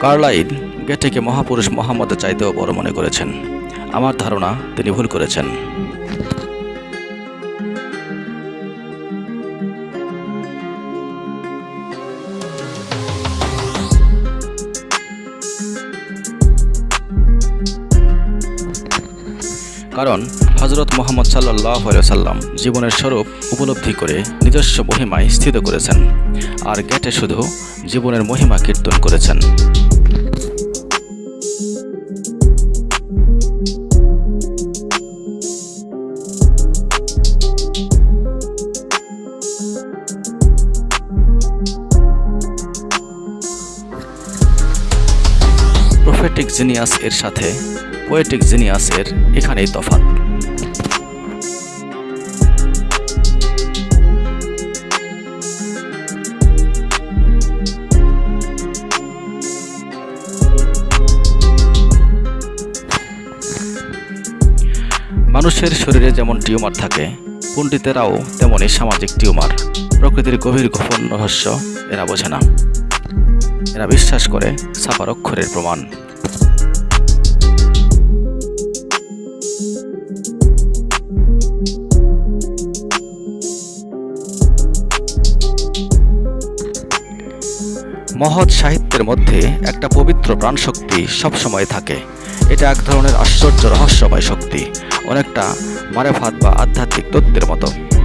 Carlyle গেটেকে মহাপুরুষ মোহাম্মদের চাইতেও বড় মনে করেছেন। আমার ধারণা তিনি ভুল করেছেন। কারণ হজরত মোহাম্মদ সাল্লাহ সাল্লাম জীবনের স্বরূপ উপলব্ধি করে নিজস্ব মহিমায় স্থিত করেছেন। আর গেটে শুধু জীবনের মহিমা কীর্তন করেছেন। প্রফেটিক জিনিয়াস এর সাথে পোয়েটিক জিনিয়াসের এখানেই তফাৎ। মানুষের শরীরে যেমন টিউমার থাকে, পণ্ডিতেরাও তেমনই সামাজিক টিউমার। প্রকৃতির গভীর গোপন রহস্য এরা বোঝে না। এরা বিশ্বাস করে ছাপার অক্ষরের প্রমাণ। মহৎ সাহিত্যের মধ্যে একটা পবিত্র প্রাণশক্তি সবসময় থাকে। এটা এক ধরনের আশ্চর্য রহস্যময় শক্তি, অনেকটা মারেফাত বা আধ্যাত্মিক তত্ত্বের মতো।